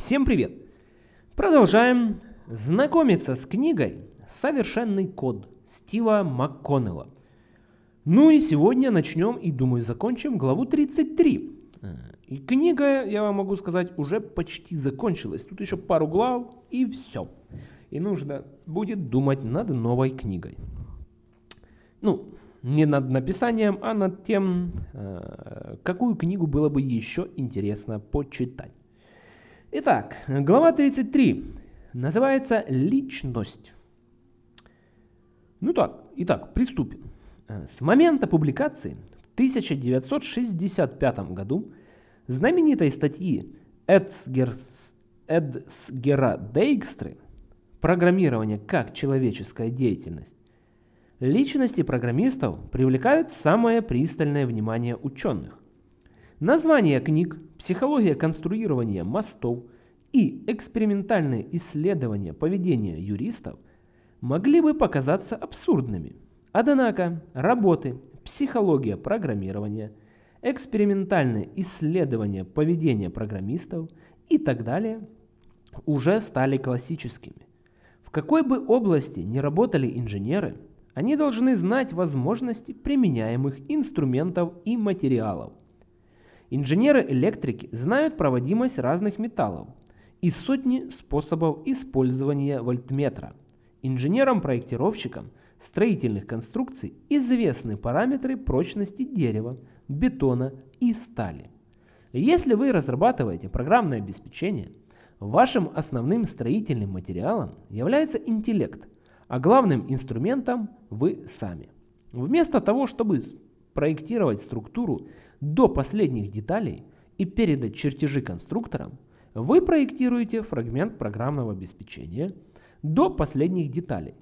Всем привет! Продолжаем знакомиться с книгой «Совершенный код» Стива МакКоннелла. Ну и сегодня начнем и, думаю, закончим главу 33. И книга, я вам могу сказать, уже почти закончилась. Тут еще пару глав и все. И нужно будет думать над новой книгой. Ну, не над написанием, а над тем, э, какую книгу было бы еще интересно почитать. Итак, глава 33 называется «Личность». Ну так, итак, приступим. С момента публикации в 1965 году знаменитой статьи Эдсгерс, Эдсгера Дейгстры «Программирование как человеческая деятельность» личности программистов привлекают самое пристальное внимание ученых. Названия книг «Психология конструирования мостов» и «Экспериментальные исследования поведения юристов» могли бы показаться абсурдными. Однако работы «Психология программирования», «Экспериментальные исследования поведения программистов» и так далее уже стали классическими. В какой бы области ни работали инженеры, они должны знать возможности применяемых инструментов и материалов – Инженеры-электрики знают проводимость разных металлов и сотни способов использования вольтметра. Инженерам-проектировщикам строительных конструкций известны параметры прочности дерева, бетона и стали. Если вы разрабатываете программное обеспечение, вашим основным строительным материалом является интеллект, а главным инструментом вы сами. Вместо того, чтобы проектировать структуру до последних деталей и передать чертежи конструкторам, вы проектируете фрагмент программного обеспечения до последних деталей.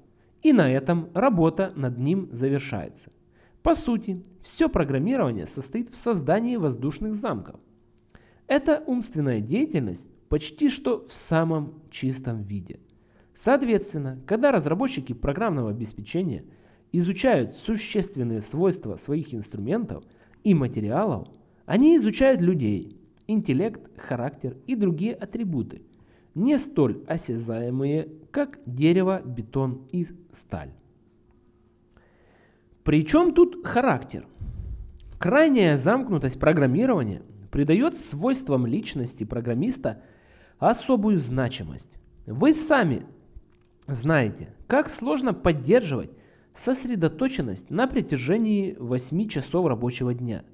И на этом работа над ним завершается. По сути, все программирование состоит в создании воздушных замков. Это умственная деятельность почти что в самом чистом виде. Соответственно, когда разработчики программного обеспечения изучают существенные свойства своих инструментов – и материалов, они изучают людей, интеллект, характер и другие атрибуты, не столь осязаемые, как дерево, бетон и сталь. Причем тут характер? Крайняя замкнутость программирования придает свойствам личности программиста особую значимость. Вы сами знаете, как сложно поддерживать сосредоточенность на протяжении 8 часов рабочего дня.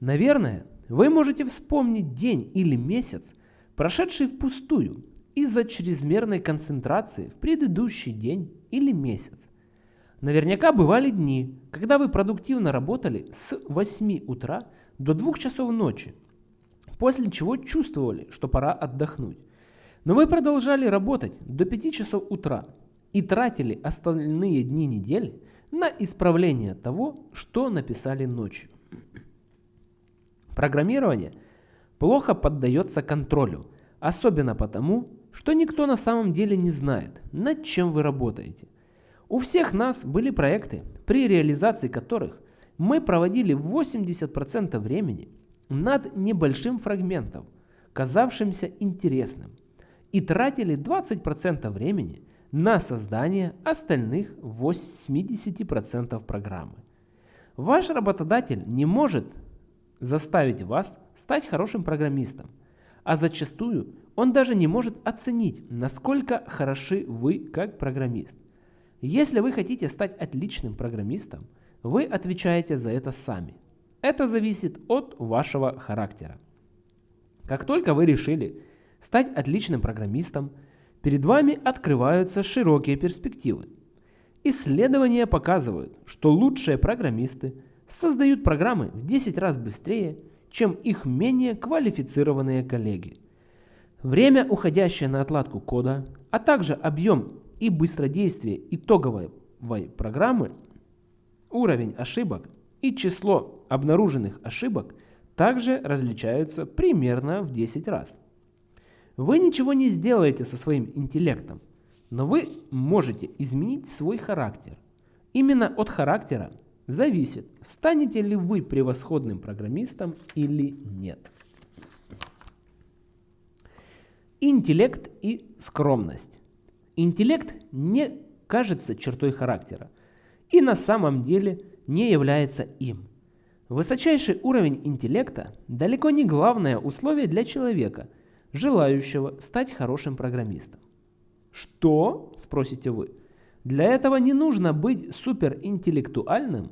Наверное, вы можете вспомнить день или месяц, прошедший впустую из-за чрезмерной концентрации в предыдущий день или месяц. Наверняка бывали дни, когда вы продуктивно работали с 8 утра до 2 часов ночи, после чего чувствовали, что пора отдохнуть. Но вы продолжали работать до 5 часов утра, и тратили остальные дни недели на исправление того, что написали ночью. Программирование плохо поддается контролю, особенно потому, что никто на самом деле не знает, над чем вы работаете. У всех нас были проекты, при реализации которых мы проводили 80% времени над небольшим фрагментом, казавшимся интересным, и тратили 20% времени на создание остальных 80% программы. Ваш работодатель не может заставить вас стать хорошим программистом, а зачастую он даже не может оценить, насколько хороши вы как программист. Если вы хотите стать отличным программистом, вы отвечаете за это сами. Это зависит от вашего характера. Как только вы решили стать отличным программистом – перед вами открываются широкие перспективы. Исследования показывают, что лучшие программисты создают программы в 10 раз быстрее, чем их менее квалифицированные коллеги. Время, уходящее на отладку кода, а также объем и быстродействие итоговой программы, уровень ошибок и число обнаруженных ошибок также различаются примерно в 10 раз. Вы ничего не сделаете со своим интеллектом, но вы можете изменить свой характер. Именно от характера зависит, станете ли вы превосходным программистом или нет. Интеллект и скромность. Интеллект не кажется чертой характера и на самом деле не является им. Высочайший уровень интеллекта далеко не главное условие для человека, желающего стать хорошим программистом. Что, спросите вы, для этого не нужно быть суперинтеллектуальным?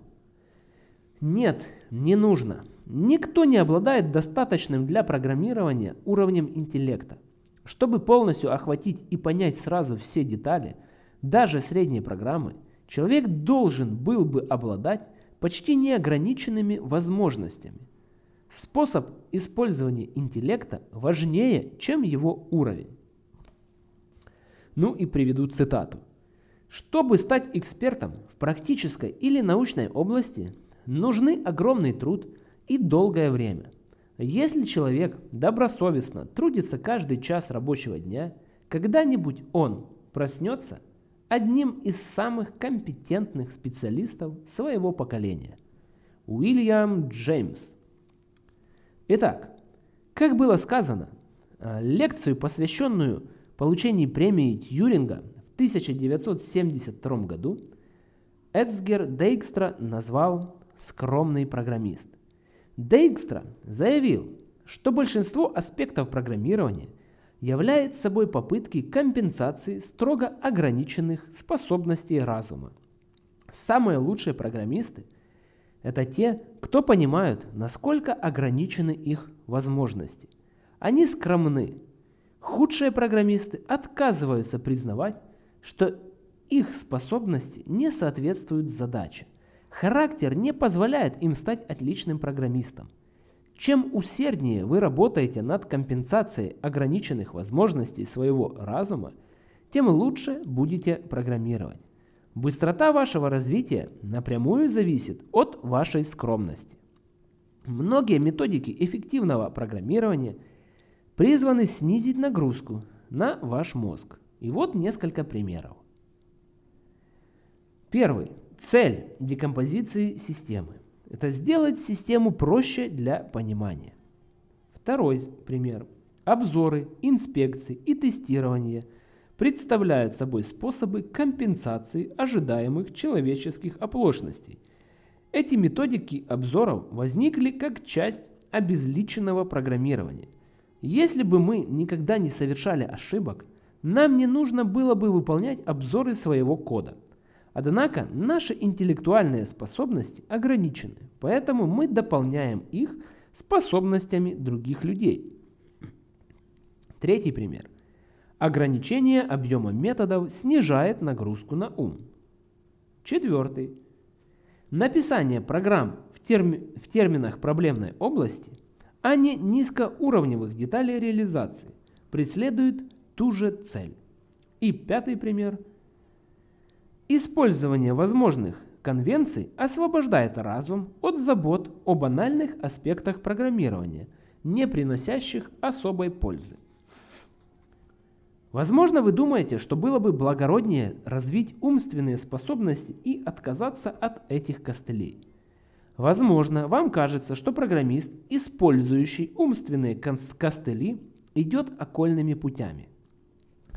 Нет, не нужно. Никто не обладает достаточным для программирования уровнем интеллекта. Чтобы полностью охватить и понять сразу все детали, даже средней программы, человек должен был бы обладать почти неограниченными возможностями. Способ использования интеллекта важнее, чем его уровень. Ну и приведу цитату. Чтобы стать экспертом в практической или научной области, нужны огромный труд и долгое время. Если человек добросовестно трудится каждый час рабочего дня, когда-нибудь он проснется одним из самых компетентных специалистов своего поколения. Уильям Джеймс. Итак, как было сказано, э, лекцию, посвященную получению премии Тьюринга в 1972 году, Эцгер Дейкстра назвал «скромный программист». Дейкстра заявил, что большинство аспектов программирования является собой попытки компенсации строго ограниченных способностей разума. Самые лучшие программисты – это те, кто понимают, насколько ограничены их возможности. Они скромны. Худшие программисты отказываются признавать, что их способности не соответствуют задаче. Характер не позволяет им стать отличным программистом. Чем усерднее вы работаете над компенсацией ограниченных возможностей своего разума, тем лучше будете программировать. Быстрота вашего развития напрямую зависит от вашей скромности. Многие методики эффективного программирования призваны снизить нагрузку на ваш мозг. И вот несколько примеров. Первый. Цель декомпозиции системы – это сделать систему проще для понимания. Второй пример. Обзоры, инспекции и тестирование представляют собой способы компенсации ожидаемых человеческих оплошностей. Эти методики обзоров возникли как часть обезличенного программирования. Если бы мы никогда не совершали ошибок, нам не нужно было бы выполнять обзоры своего кода – Однако наши интеллектуальные способности ограничены, поэтому мы дополняем их способностями других людей. Третий пример. Ограничение объема методов снижает нагрузку на ум. Четвертый. Написание программ в, терми в терминах проблемной области, а не низкоуровневых деталей реализации, преследует ту же цель. И пятый пример – Использование возможных конвенций освобождает разум от забот о банальных аспектах программирования, не приносящих особой пользы. Возможно, вы думаете, что было бы благороднее развить умственные способности и отказаться от этих костылей. Возможно, вам кажется, что программист, использующий умственные костыли, идет окольными путями.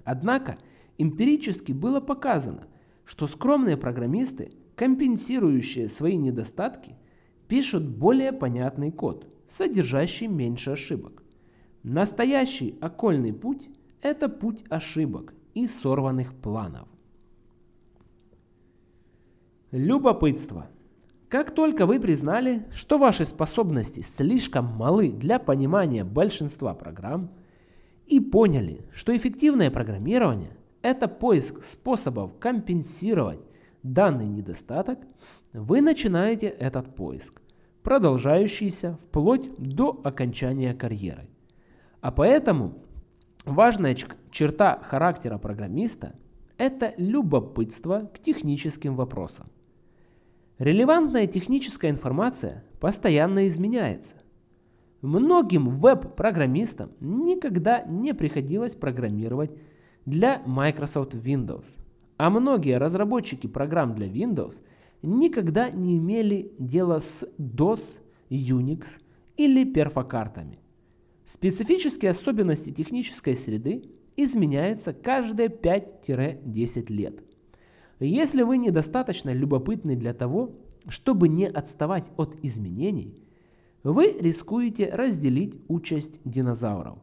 Однако эмпирически было показано – что скромные программисты, компенсирующие свои недостатки, пишут более понятный код, содержащий меньше ошибок. Настоящий окольный путь – это путь ошибок и сорванных планов. Любопытство. Как только вы признали, что ваши способности слишком малы для понимания большинства программ, и поняли, что эффективное программирование это поиск способов компенсировать данный недостаток, вы начинаете этот поиск, продолжающийся вплоть до окончания карьеры. А поэтому важная черта характера программиста – это любопытство к техническим вопросам. Релевантная техническая информация постоянно изменяется. Многим веб-программистам никогда не приходилось программировать для Microsoft Windows. А многие разработчики программ для Windows никогда не имели дела с DOS, Unix или перфокартами. Специфические особенности технической среды изменяются каждые 5-10 лет. Если вы недостаточно любопытны для того, чтобы не отставать от изменений, вы рискуете разделить участь динозавров.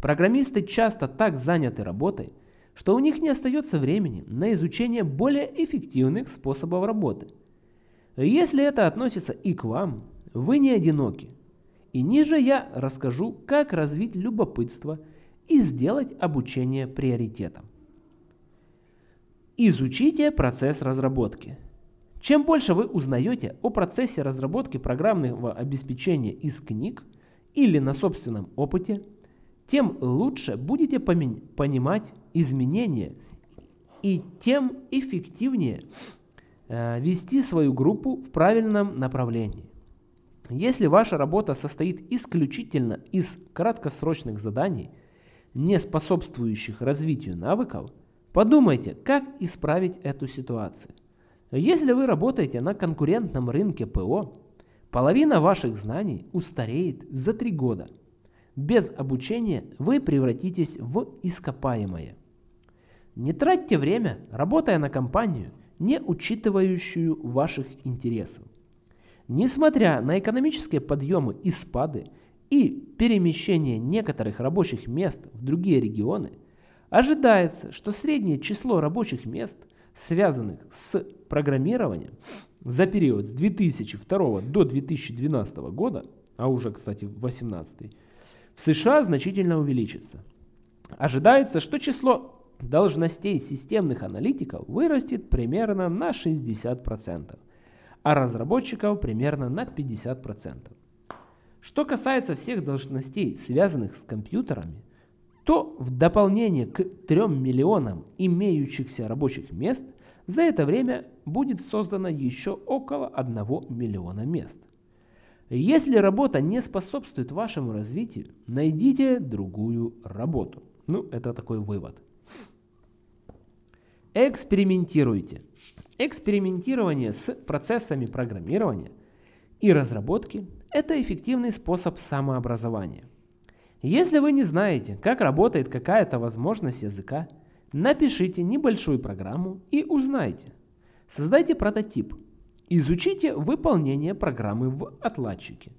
Программисты часто так заняты работой, что у них не остается времени на изучение более эффективных способов работы. Если это относится и к вам, вы не одиноки. И ниже я расскажу, как развить любопытство и сделать обучение приоритетом. Изучите процесс разработки. Чем больше вы узнаете о процессе разработки программного обеспечения из книг или на собственном опыте, тем лучше будете понимать изменения и тем эффективнее э, вести свою группу в правильном направлении. Если ваша работа состоит исключительно из краткосрочных заданий, не способствующих развитию навыков, подумайте, как исправить эту ситуацию. Если вы работаете на конкурентном рынке ПО, половина ваших знаний устареет за 3 года. Без обучения вы превратитесь в ископаемое. Не тратьте время, работая на компанию, не учитывающую ваших интересов. Несмотря на экономические подъемы и спады и перемещение некоторых рабочих мест в другие регионы, ожидается, что среднее число рабочих мест, связанных с программированием, за период с 2002 до 2012 года, а уже, кстати, в 2018, в США значительно увеличится. Ожидается, что число должностей системных аналитиков вырастет примерно на 60% а разработчиков примерно на 50%. Что касается всех должностей, связанных с компьютерами, то в дополнение к 3 миллионам имеющихся рабочих мест за это время будет создано еще около 1 миллиона мест. Если работа не способствует вашему развитию, найдите другую работу. Ну, это такой вывод. Экспериментируйте. Экспериментирование с процессами программирования и разработки – это эффективный способ самообразования. Если вы не знаете, как работает какая-то возможность языка, напишите небольшую программу и узнайте. Создайте прототип. Изучите выполнение программы в отладчике.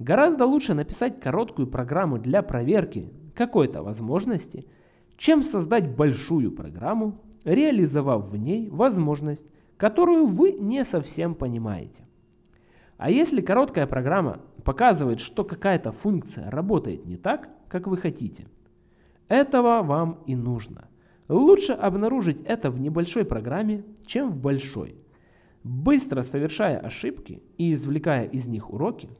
Гораздо лучше написать короткую программу для проверки какой-то возможности, чем создать большую программу реализовав в ней возможность, которую вы не совсем понимаете. А если короткая программа показывает, что какая-то функция работает не так, как вы хотите, этого вам и нужно. Лучше обнаружить это в небольшой программе, чем в большой. Быстро совершая ошибки и извлекая из них уроки,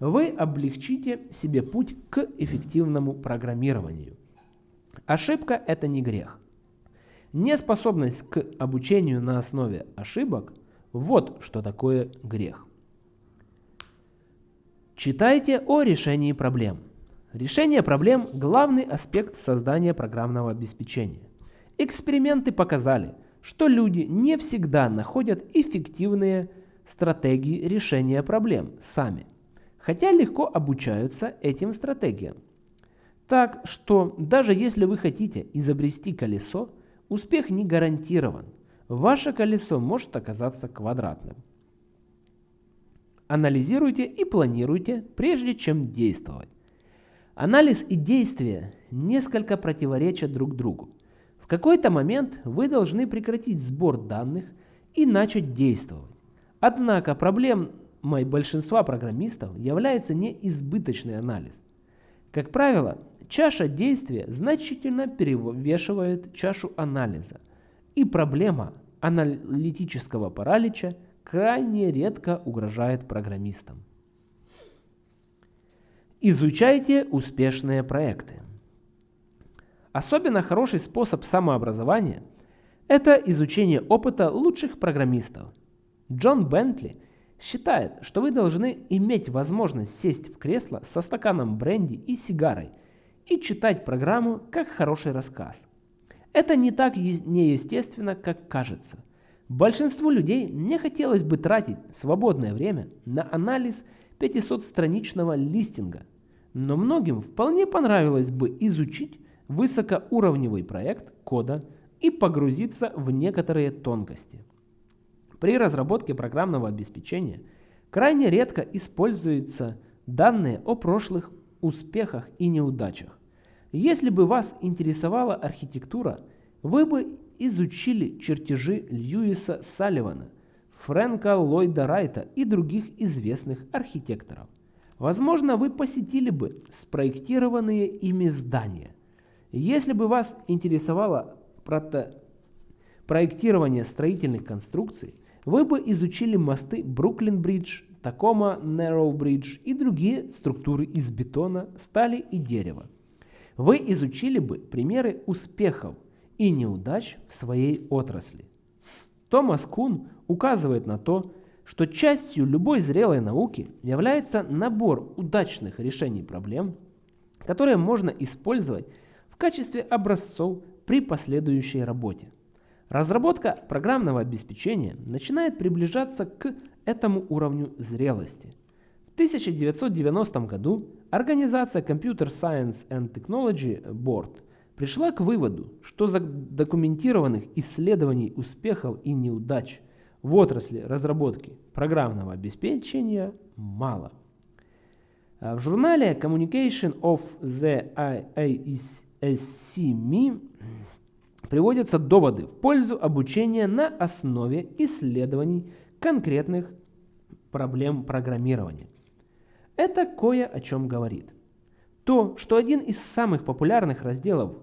вы облегчите себе путь к эффективному программированию. Ошибка – это не грех. Неспособность к обучению на основе ошибок – вот что такое грех. Читайте о решении проблем. Решение проблем – главный аспект создания программного обеспечения. Эксперименты показали, что люди не всегда находят эффективные стратегии решения проблем сами, хотя легко обучаются этим стратегиям. Так что даже если вы хотите изобрести колесо, Успех не гарантирован. Ваше колесо может оказаться квадратным. Анализируйте и планируйте, прежде чем действовать. Анализ и действие несколько противоречат друг другу. В какой-то момент вы должны прекратить сбор данных и начать действовать. Однако проблемой большинства программистов является не избыточный анализ. Как правило, Чаша действия значительно перевешивает чашу анализа, и проблема аналитического паралича крайне редко угрожает программистам. Изучайте успешные проекты. Особенно хороший способ самообразования – это изучение опыта лучших программистов. Джон Бентли считает, что вы должны иметь возможность сесть в кресло со стаканом бренди и сигарой – и читать программу как хороший рассказ. Это не так неестественно, как кажется. Большинству людей не хотелось бы тратить свободное время на анализ 500-страничного листинга, но многим вполне понравилось бы изучить высокоуровневый проект кода и погрузиться в некоторые тонкости. При разработке программного обеспечения крайне редко используются данные о прошлых успехах и неудачах. Если бы вас интересовала архитектура, вы бы изучили чертежи Льюиса Салливана, Фрэнка Ллойда Райта и других известных архитекторов. Возможно, вы посетили бы спроектированные ими здания. Если бы вас интересовало прото... проектирование строительных конструкций, вы бы изучили мосты Бруклин-Бридж, Такома Нарроу-Бридж и другие структуры из бетона, стали и дерева. Вы изучили бы примеры успехов и неудач в своей отрасли. Томас Кун указывает на то, что частью любой зрелой науки является набор удачных решений проблем, которые можно использовать в качестве образцов при последующей работе. Разработка программного обеспечения начинает приближаться к этому уровню зрелости. В 1990 году организация Computer Science and Technology Board пришла к выводу, что задокументированных исследований успехов и неудач в отрасли разработки программного обеспечения мало. А в журнале Communication of the IASC приводятся доводы в пользу обучения на основе исследований конкретных проблем программирования. Это кое о чем говорит. То, что один из самых популярных разделов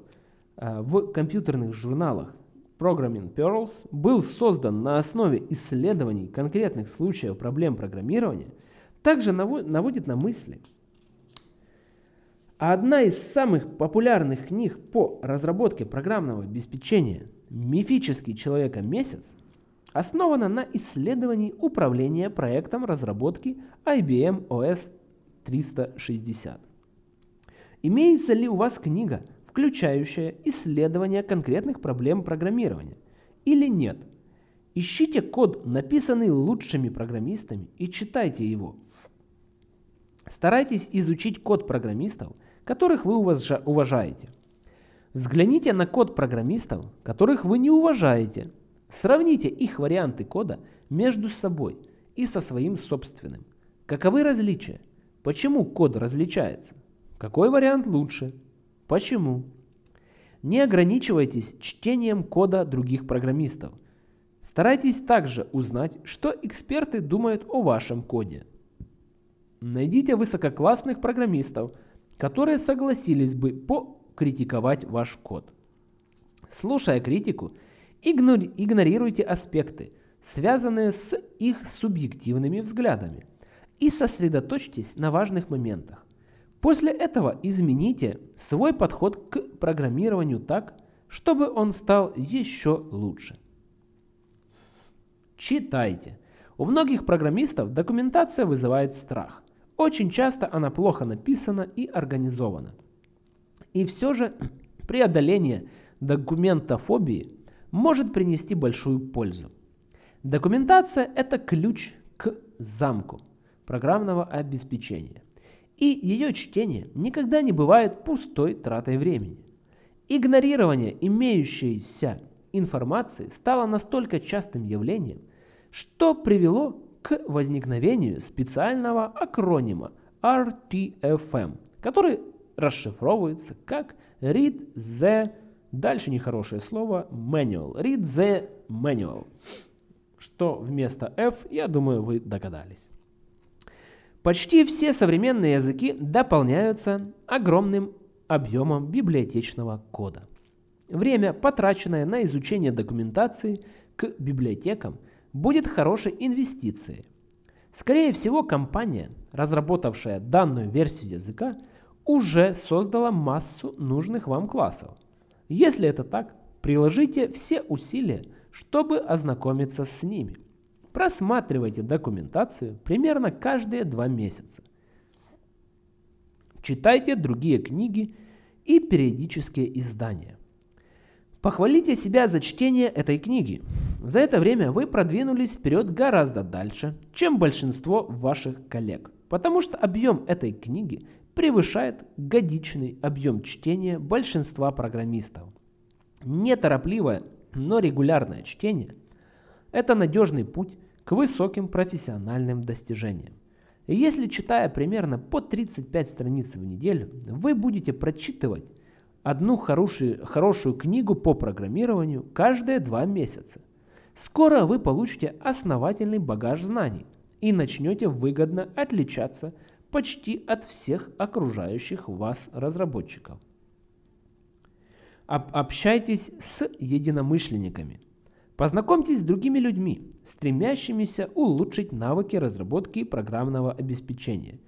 э, в компьютерных журналах Programming Pearls был создан на основе исследований конкретных случаев проблем программирования, также наводит на мысли. А одна из самых популярных книг по разработке программного обеспечения «Мифический человека-месяц» основана на исследовании управления проектом разработки IBM OS 360. Имеется ли у вас книга, включающая исследование конкретных проблем программирования? Или нет? Ищите код, написанный лучшими программистами, и читайте его. Старайтесь изучить код программистов, которых вы уважаете. Взгляните на код программистов, которых вы не уважаете, Сравните их варианты кода между собой и со своим собственным. Каковы различия? Почему код различается? Какой вариант лучше? Почему? Не ограничивайтесь чтением кода других программистов. Старайтесь также узнать, что эксперты думают о вашем коде. Найдите высококлассных программистов, которые согласились бы покритиковать ваш код. Слушая критику, Игнорируйте аспекты, связанные с их субъективными взглядами, и сосредоточьтесь на важных моментах. После этого измените свой подход к программированию так, чтобы он стал еще лучше. Читайте. У многих программистов документация вызывает страх. Очень часто она плохо написана и организована. И все же преодоление документофобии может принести большую пользу. Документация – это ключ к замку программного обеспечения. И ее чтение никогда не бывает пустой тратой времени. Игнорирование имеющейся информации стало настолько частым явлением, что привело к возникновению специального акронима RTFM, который расшифровывается как Read the Дальше нехорошее слово manual. Read the manual. Что вместо F, я думаю, вы догадались. Почти все современные языки дополняются огромным объемом библиотечного кода. Время, потраченное на изучение документации к библиотекам, будет хорошей инвестицией. Скорее всего, компания, разработавшая данную версию языка, уже создала массу нужных вам классов – если это так, приложите все усилия, чтобы ознакомиться с ними. Просматривайте документацию примерно каждые два месяца. Читайте другие книги и периодические издания. Похвалите себя за чтение этой книги. За это время вы продвинулись вперед гораздо дальше, чем большинство ваших коллег, потому что объем этой книги превышает годичный объем чтения большинства программистов. Неторопливое, но регулярное чтение – это надежный путь к высоким профессиональным достижениям. Если читая примерно по 35 страниц в неделю, вы будете прочитывать одну хорошую, хорошую книгу по программированию каждые два месяца. Скоро вы получите основательный багаж знаний и начнете выгодно отличаться почти от всех окружающих вас разработчиков. Об общайтесь с единомышленниками. Познакомьтесь с другими людьми, стремящимися улучшить навыки разработки программного обеспечения.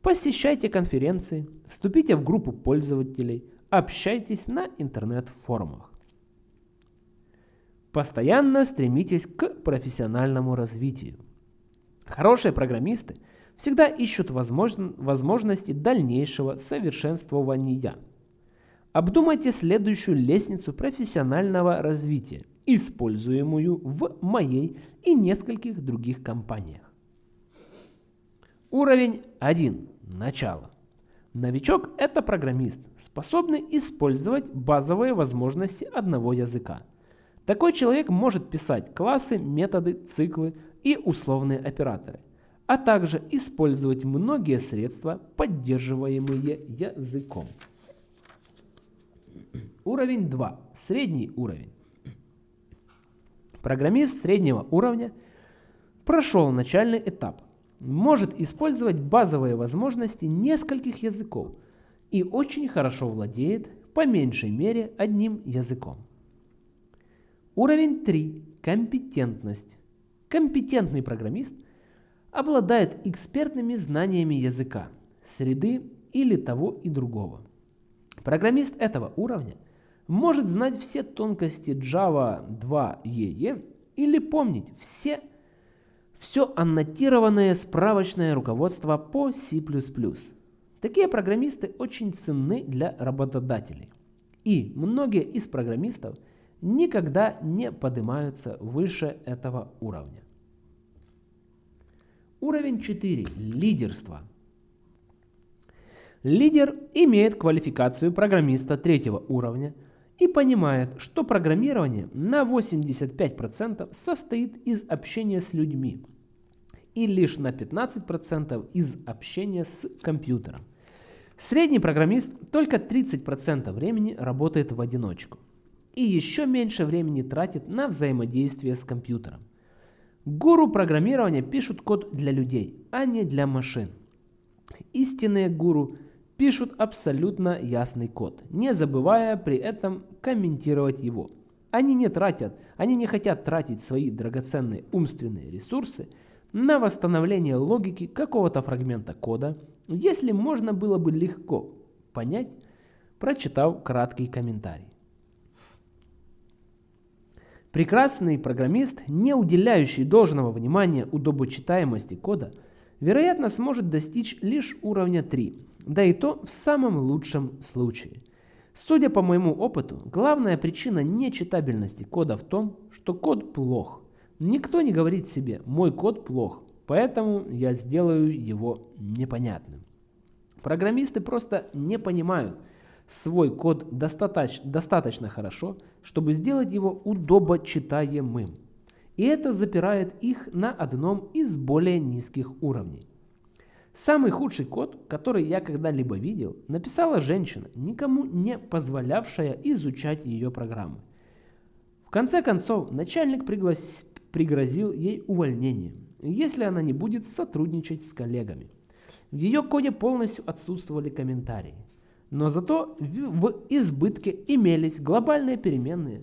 Посещайте конференции, вступите в группу пользователей, общайтесь на интернет-форумах. Постоянно стремитесь к профессиональному развитию. Хорошие программисты всегда ищут возможности дальнейшего совершенствования. Обдумайте следующую лестницу профессионального развития, используемую в моей и нескольких других компаниях. Уровень 1. Начало. Новичок – это программист, способный использовать базовые возможности одного языка. Такой человек может писать классы, методы, циклы и условные операторы, а также использовать многие средства, поддерживаемые языком. Уровень 2. Средний уровень. Программист среднего уровня прошел начальный этап – может использовать базовые возможности нескольких языков и очень хорошо владеет по меньшей мере одним языком. Уровень 3. Компетентность. Компетентный программист обладает экспертными знаниями языка, среды или того и другого. Программист этого уровня может знать все тонкости Java 2 EE или помнить все все аннотированное справочное руководство по C++. Такие программисты очень ценны для работодателей. И многие из программистов никогда не поднимаются выше этого уровня. Уровень 4. Лидерство. Лидер имеет квалификацию программиста третьего уровня и понимает, что программирование на 85% состоит из общения с людьми, и лишь на 15% из общения с компьютером. Средний программист только 30% времени работает в одиночку и еще меньше времени тратит на взаимодействие с компьютером. Гуру программирования пишут код для людей, а не для машин. Истинные гуру пишут абсолютно ясный код, не забывая при этом комментировать его. Они не тратят, они не хотят тратить свои драгоценные умственные ресурсы – на восстановление логики какого-то фрагмента кода, если можно было бы легко понять, прочитав краткий комментарий. Прекрасный программист, не уделяющий должного внимания удобочитаемости кода, вероятно сможет достичь лишь уровня 3, да и то в самом лучшем случае. Судя по моему опыту, главная причина нечитабельности кода в том, что код плох. Никто не говорит себе, мой код плох, поэтому я сделаю его непонятным. Программисты просто не понимают свой код достаточно, достаточно хорошо, чтобы сделать его удобочитаемым. И это запирает их на одном из более низких уровней. Самый худший код, который я когда-либо видел, написала женщина, никому не позволявшая изучать ее программы. В конце концов, начальник пригласил пригрозил ей увольнением, если она не будет сотрудничать с коллегами. В ее коде полностью отсутствовали комментарии. Но зато в избытке имелись глобальные переменные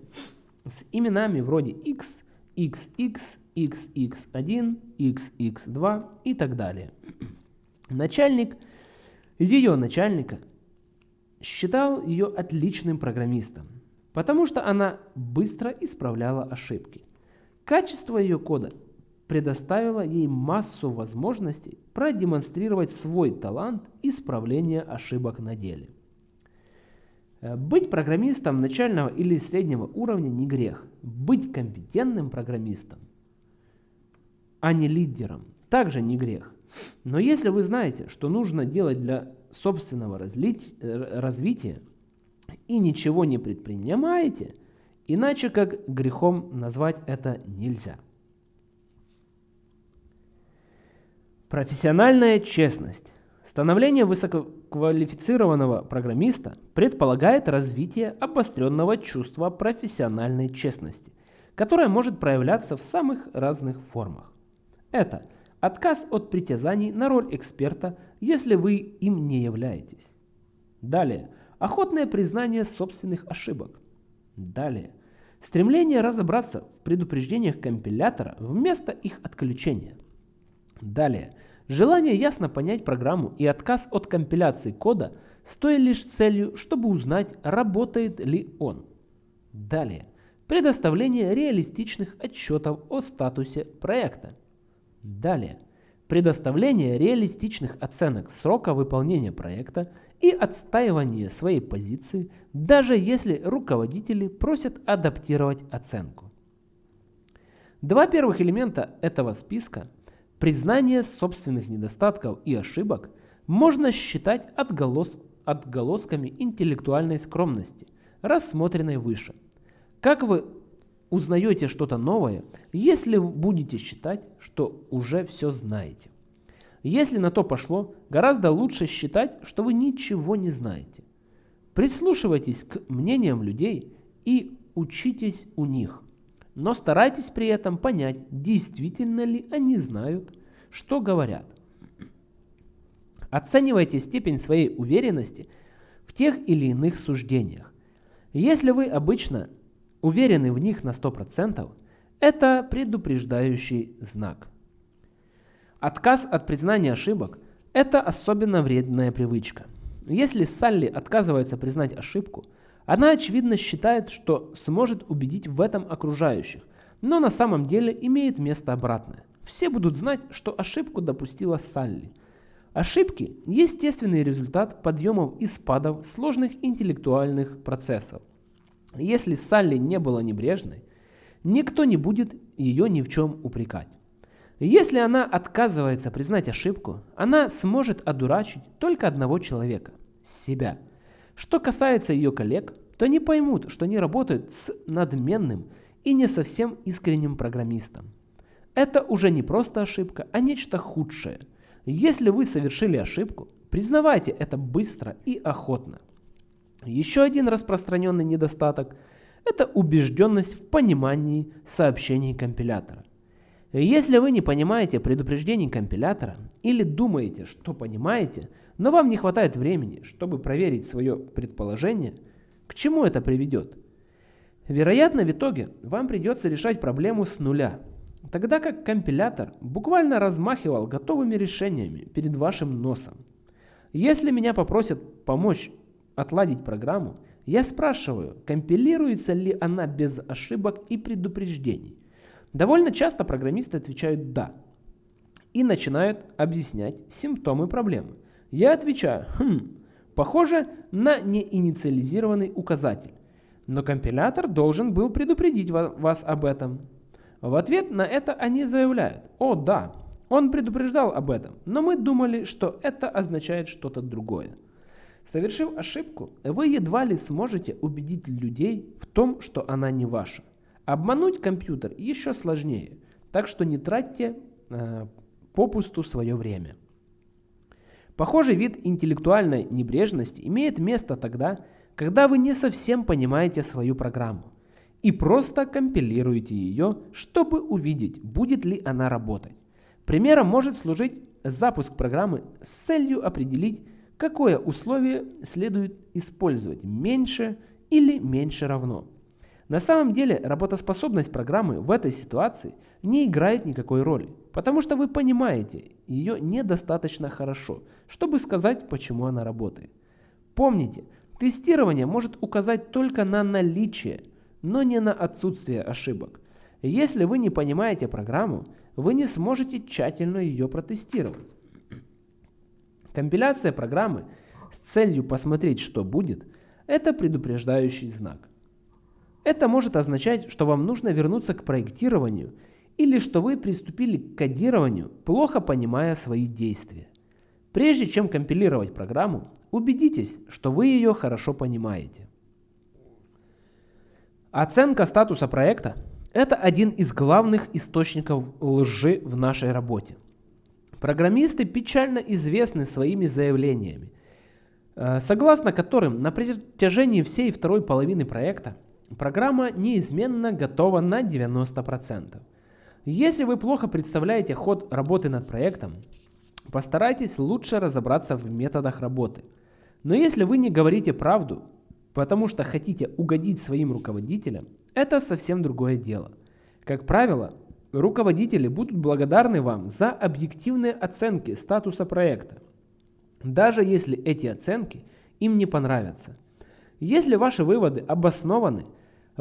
с именами вроде x, xx, xx1, xx2 и так далее. Начальник, ее начальника, считал ее отличным программистом, потому что она быстро исправляла ошибки. Качество ее кода предоставило ей массу возможностей продемонстрировать свой талант исправления ошибок на деле. Э, быть программистом начального или среднего уровня не грех. Быть компетентным программистом, а не лидером, также не грех. Но если вы знаете, что нужно делать для собственного разлить, э, развития и ничего не предпринимаете, иначе как грехом назвать это нельзя. Профессиональная честность. Становление высококвалифицированного программиста предполагает развитие обостренного чувства профессиональной честности, которое может проявляться в самых разных формах. Это отказ от притязаний на роль эксперта, если вы им не являетесь. Далее, охотное признание собственных ошибок. Далее, стремление разобраться в предупреждениях компилятора вместо их отключения. Далее, желание ясно понять программу и отказ от компиляции кода с лишь целью, чтобы узнать, работает ли он. Далее, предоставление реалистичных отчетов о статусе проекта. Далее, предоставление реалистичных оценок срока выполнения проекта и отстаивание своей позиции, даже если руководители просят адаптировать оценку. Два первых элемента этого списка – признание собственных недостатков и ошибок – можно считать отголос, отголосками интеллектуальной скромности, рассмотренной выше. Как вы узнаете что-то новое, если будете считать, что уже все знаете. Если на то пошло, гораздо лучше считать, что вы ничего не знаете. Прислушивайтесь к мнениям людей и учитесь у них. Но старайтесь при этом понять, действительно ли они знают, что говорят. Оценивайте степень своей уверенности в тех или иных суждениях. Если вы обычно уверены в них на 100%, это предупреждающий знак. Отказ от признания ошибок – это особенно вредная привычка. Если Салли отказывается признать ошибку, она очевидно считает, что сможет убедить в этом окружающих, но на самом деле имеет место обратное. Все будут знать, что ошибку допустила Салли. Ошибки – естественный результат подъемов и спадов сложных интеллектуальных процессов. Если Салли не была небрежной, никто не будет ее ни в чем упрекать. Если она отказывается признать ошибку, она сможет одурачить только одного человека – себя. Что касается ее коллег, то они поймут, что они работают с надменным и не совсем искренним программистом. Это уже не просто ошибка, а нечто худшее. Если вы совершили ошибку, признавайте это быстро и охотно. Еще один распространенный недостаток – это убежденность в понимании сообщений компилятора. Если вы не понимаете предупреждений компилятора или думаете, что понимаете, но вам не хватает времени, чтобы проверить свое предположение, к чему это приведет? Вероятно, в итоге вам придется решать проблему с нуля, тогда как компилятор буквально размахивал готовыми решениями перед вашим носом. Если меня попросят помочь отладить программу, я спрашиваю, компилируется ли она без ошибок и предупреждений. Довольно часто программисты отвечают «да» и начинают объяснять симптомы проблемы. Я отвечаю «хм, похоже на неинициализированный указатель, но компилятор должен был предупредить вас об этом». В ответ на это они заявляют «О, да, он предупреждал об этом, но мы думали, что это означает что-то другое». Совершив ошибку, вы едва ли сможете убедить людей в том, что она не ваша. Обмануть компьютер еще сложнее, так что не тратьте э, попусту свое время. Похожий вид интеллектуальной небрежности имеет место тогда, когда вы не совсем понимаете свою программу и просто компилируете ее, чтобы увидеть, будет ли она работать. Примером может служить запуск программы с целью определить, какое условие следует использовать, меньше или меньше равно. На самом деле работоспособность программы в этой ситуации не играет никакой роли, потому что вы понимаете ее недостаточно хорошо, чтобы сказать, почему она работает. Помните, тестирование может указать только на наличие, но не на отсутствие ошибок. Если вы не понимаете программу, вы не сможете тщательно ее протестировать. Компиляция программы с целью посмотреть, что будет, это предупреждающий знак. Это может означать, что вам нужно вернуться к проектированию или что вы приступили к кодированию, плохо понимая свои действия. Прежде чем компилировать программу, убедитесь, что вы ее хорошо понимаете. Оценка статуса проекта – это один из главных источников лжи в нашей работе. Программисты печально известны своими заявлениями, э, согласно которым на протяжении всей второй половины проекта программа неизменно готова на 90%. Если вы плохо представляете ход работы над проектом, постарайтесь лучше разобраться в методах работы. Но если вы не говорите правду, потому что хотите угодить своим руководителям, это совсем другое дело. Как правило, руководители будут благодарны вам за объективные оценки статуса проекта, даже если эти оценки им не понравятся. Если ваши выводы обоснованы,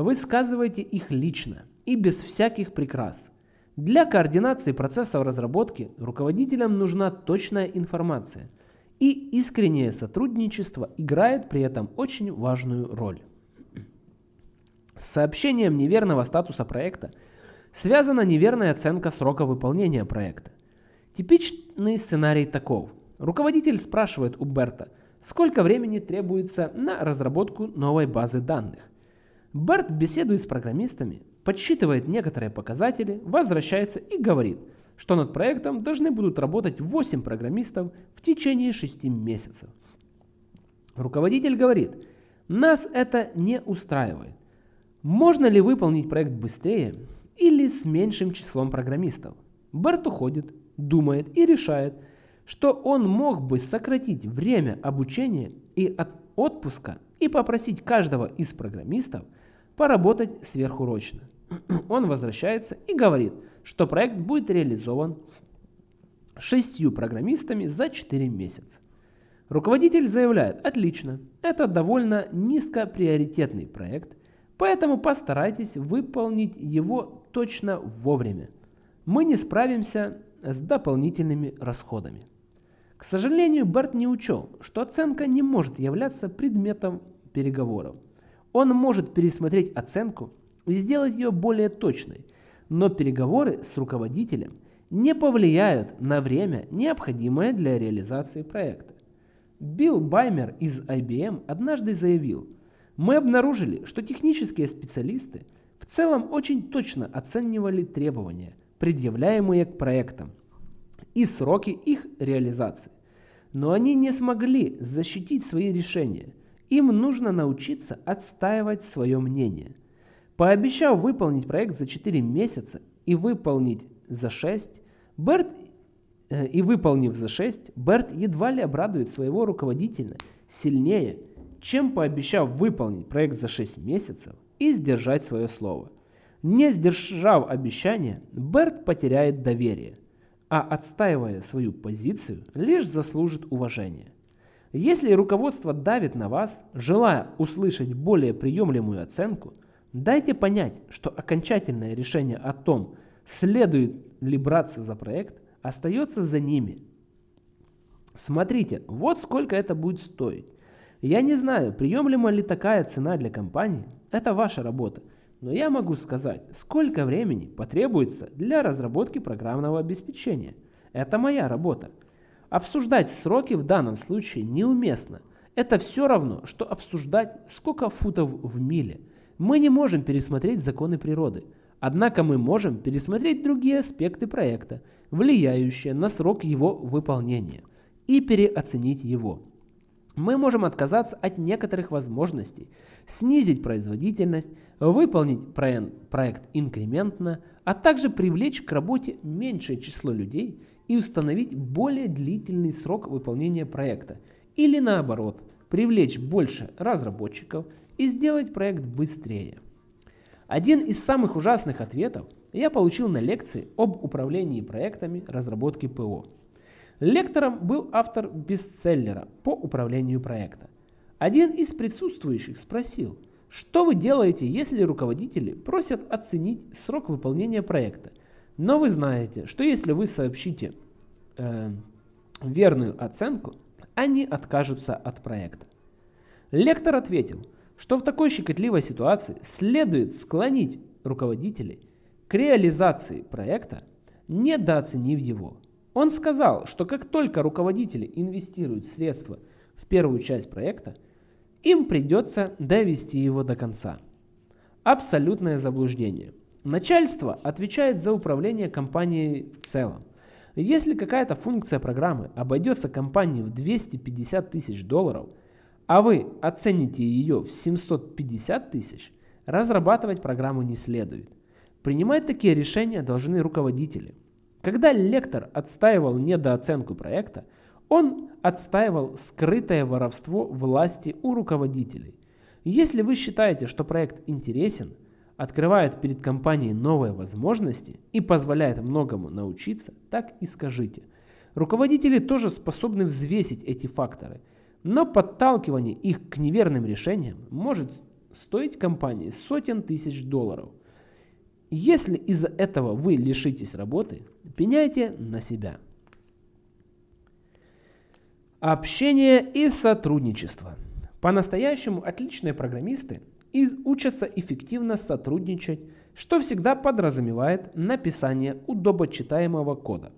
высказывайте их лично и без всяких прикрас. Для координации процессов разработки руководителям нужна точная информация – и искреннее сотрудничество играет при этом очень важную роль. С сообщением неверного статуса проекта связана неверная оценка срока выполнения проекта. Типичный сценарий таков. Руководитель спрашивает у Берта, сколько времени требуется на разработку новой базы данных. Берт беседует с программистами, подсчитывает некоторые показатели, возвращается и говорит – что над проектом должны будут работать 8 программистов в течение 6 месяцев. Руководитель говорит, нас это не устраивает. Можно ли выполнить проект быстрее или с меньшим числом программистов? Берт уходит, думает и решает, что он мог бы сократить время обучения и от отпуска и попросить каждого из программистов поработать сверхурочно. Он возвращается и говорит – что проект будет реализован шестью программистами за 4 месяца. Руководитель заявляет, отлично, это довольно низкоприоритетный проект, поэтому постарайтесь выполнить его точно вовремя. Мы не справимся с дополнительными расходами. К сожалению, Берт не учел, что оценка не может являться предметом переговоров. Он может пересмотреть оценку и сделать ее более точной – но переговоры с руководителем не повлияют на время, необходимое для реализации проекта. Билл Баймер из IBM однажды заявил, мы обнаружили, что технические специалисты в целом очень точно оценивали требования, предъявляемые к проектам, и сроки их реализации. Но они не смогли защитить свои решения. Им нужно научиться отстаивать свое мнение – Пообещав выполнить проект за 4 месяца и выполнить за 6, Берт э, и выполнив за 6, Берт едва ли обрадует своего руководителя сильнее, чем пообещав выполнить проект за 6 месяцев и сдержать свое слово. Не сдержав обещания, Берт потеряет доверие, а отстаивая свою позицию, лишь заслужит уважения. Если руководство давит на вас, желая услышать более приемлемую оценку – Дайте понять, что окончательное решение о том, следует ли браться за проект, остается за ними. Смотрите, вот сколько это будет стоить. Я не знаю, приемлема ли такая цена для компании, это ваша работа. Но я могу сказать, сколько времени потребуется для разработки программного обеспечения. Это моя работа. Обсуждать сроки в данном случае неуместно. Это все равно, что обсуждать, сколько футов в миле – мы не можем пересмотреть законы природы, однако мы можем пересмотреть другие аспекты проекта, влияющие на срок его выполнения, и переоценить его. Мы можем отказаться от некоторых возможностей, снизить производительность, выполнить проект инкрементно, а также привлечь к работе меньшее число людей и установить более длительный срок выполнения проекта, или наоборот – привлечь больше разработчиков и сделать проект быстрее. Один из самых ужасных ответов я получил на лекции об управлении проектами разработки ПО. Лектором был автор бестселлера по управлению проекта. Один из присутствующих спросил, что вы делаете, если руководители просят оценить срок выполнения проекта, но вы знаете, что если вы сообщите э, верную оценку, они откажутся от проекта. Лектор ответил, что в такой щекотливой ситуации следует склонить руководителей к реализации проекта, недооценив его. Он сказал, что как только руководители инвестируют средства в первую часть проекта, им придется довести его до конца. Абсолютное заблуждение. Начальство отвечает за управление компанией в целом. Если какая-то функция программы обойдется компании в 250 тысяч долларов, а вы оцените ее в 750 тысяч, разрабатывать программу не следует. Принимать такие решения должны руководители. Когда лектор отстаивал недооценку проекта, он отстаивал скрытое воровство власти у руководителей. Если вы считаете, что проект интересен, открывает перед компанией новые возможности и позволяет многому научиться, так и скажите. Руководители тоже способны взвесить эти факторы, но подталкивание их к неверным решениям может стоить компании сотен тысяч долларов. Если из-за этого вы лишитесь работы, пеняйте на себя. Общение и сотрудничество. По-настоящему отличные программисты учатся эффективно сотрудничать, что всегда подразумевает написание удобочитаемого кода.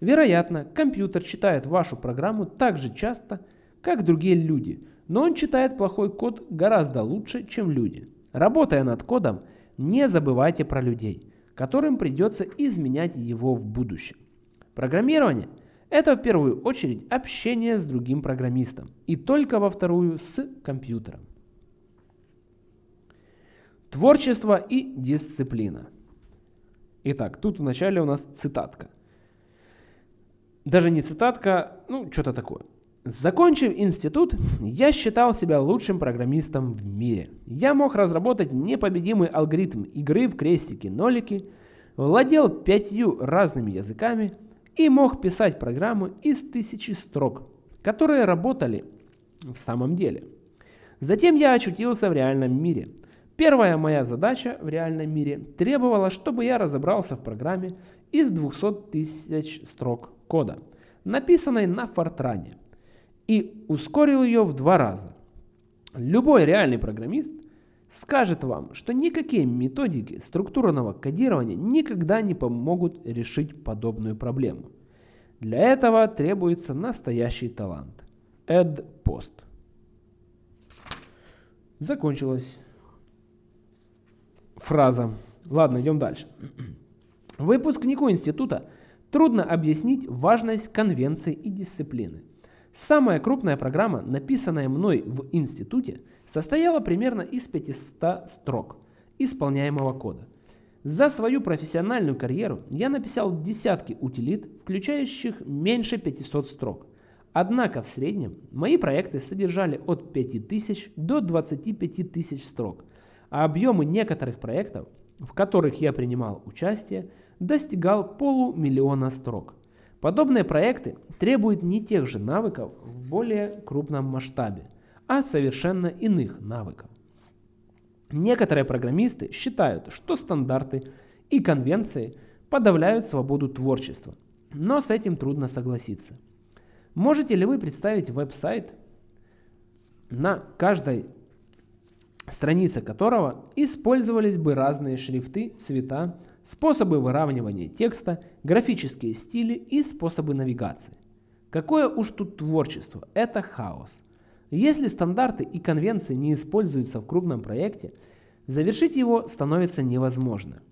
Вероятно, компьютер читает вашу программу так же часто, как другие люди, но он читает плохой код гораздо лучше, чем люди. Работая над кодом, не забывайте про людей, которым придется изменять его в будущем. Программирование – это в первую очередь общение с другим программистом и только во вторую с компьютером. Творчество и дисциплина. Итак, тут вначале у нас цитатка. Даже не цитатка, ну что-то такое. Закончив институт, я считал себя лучшим программистом в мире. Я мог разработать непобедимый алгоритм игры в крестики-нолики, владел пятью разными языками – и мог писать программы из тысячи строк, которые работали в самом деле. Затем я очутился в реальном мире. Первая моя задача в реальном мире требовала, чтобы я разобрался в программе из 200 тысяч строк кода, написанной на Фортране, и ускорил ее в два раза. Любой реальный программист скажет вам, что никакие методики структурного кодирования никогда не помогут решить подобную проблему. Для этого требуется настоящий талант. Add Post. Закончилась фраза. Ладно, идем дальше. Выпускнику института трудно объяснить важность конвенции и дисциплины. Самая крупная программа, написанная мной в институте, состояла примерно из 500 строк исполняемого кода. За свою профессиональную карьеру я написал десятки утилит, включающих меньше 500 строк. Однако в среднем мои проекты содержали от 5000 до 25 тысяч строк, а объемы некоторых проектов, в которых я принимал участие, достигал полумиллиона строк. Подобные проекты требуют не тех же навыков в более крупном масштабе, а совершенно иных навыков. Некоторые программисты считают, что стандарты и конвенции подавляют свободу творчества, но с этим трудно согласиться. Можете ли вы представить веб-сайт, на каждой странице которого использовались бы разные шрифты, цвета, способы выравнивания текста, графические стили и способы навигации. Какое уж тут творчество, это хаос. Если стандарты и конвенции не используются в крупном проекте, завершить его становится невозможно.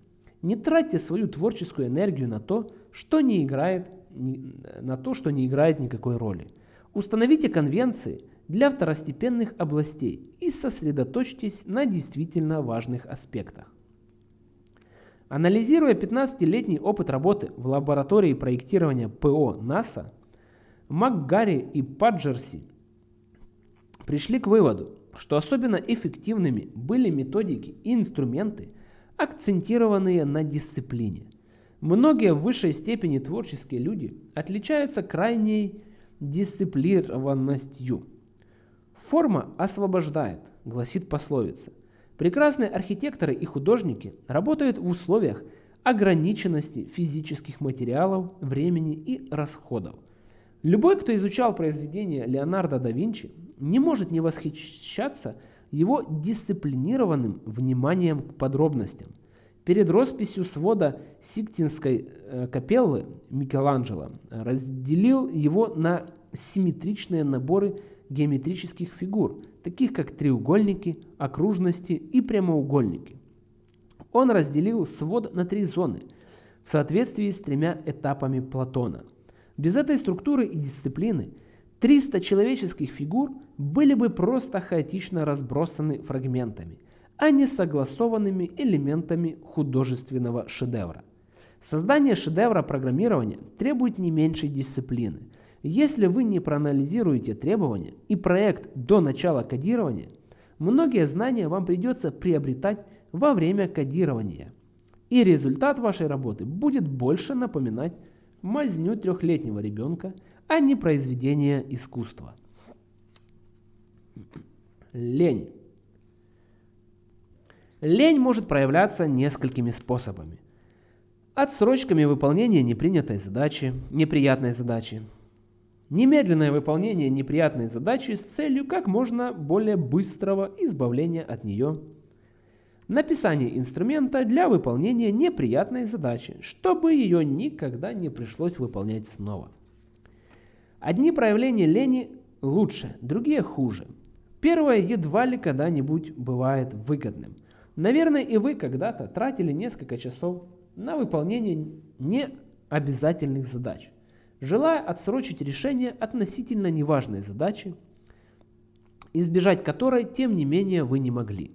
Не тратьте свою творческую энергию на то, что не играет, на то, что не играет никакой роли. Установите конвенции для второстепенных областей и сосредоточьтесь на действительно важных аспектах. Анализируя 15-летний опыт работы в лаборатории проектирования ПО НАСА, МакГарри и Паджерси пришли к выводу, что особенно эффективными были методики и инструменты, акцентированные на дисциплине. Многие в высшей степени творческие люди отличаются крайней дисциплинированностью. Форма освобождает, гласит пословица – Прекрасные архитекторы и художники работают в условиях ограниченности физических материалов, времени и расходов. Любой, кто изучал произведения Леонардо да Винчи, не может не восхищаться его дисциплинированным вниманием к подробностям. Перед росписью свода Сиктинской э, капеллы Микеланджело разделил его на симметричные наборы геометрических фигур, таких как треугольники, окружности и прямоугольники. Он разделил свод на три зоны в соответствии с тремя этапами Платона. Без этой структуры и дисциплины 300 человеческих фигур были бы просто хаотично разбросаны фрагментами, а не согласованными элементами художественного шедевра. Создание шедевра программирования требует не меньшей дисциплины. Если вы не проанализируете требования и проект до начала кодирования, многие знания вам придется приобретать во время кодирования. И результат вашей работы будет больше напоминать мазню трехлетнего ребенка, а не произведение искусства. Лень. Лень может проявляться несколькими способами. Отсрочками выполнения непринятой задачи, неприятной задачи. Немедленное выполнение неприятной задачи с целью как можно более быстрого избавления от нее. Написание инструмента для выполнения неприятной задачи, чтобы ее никогда не пришлось выполнять снова. Одни проявления лени лучше, другие хуже. Первое едва ли когда-нибудь бывает выгодным – Наверное, и вы когда-то тратили несколько часов на выполнение необязательных задач, желая отсрочить решение относительно неважной задачи, избежать которой, тем не менее, вы не могли.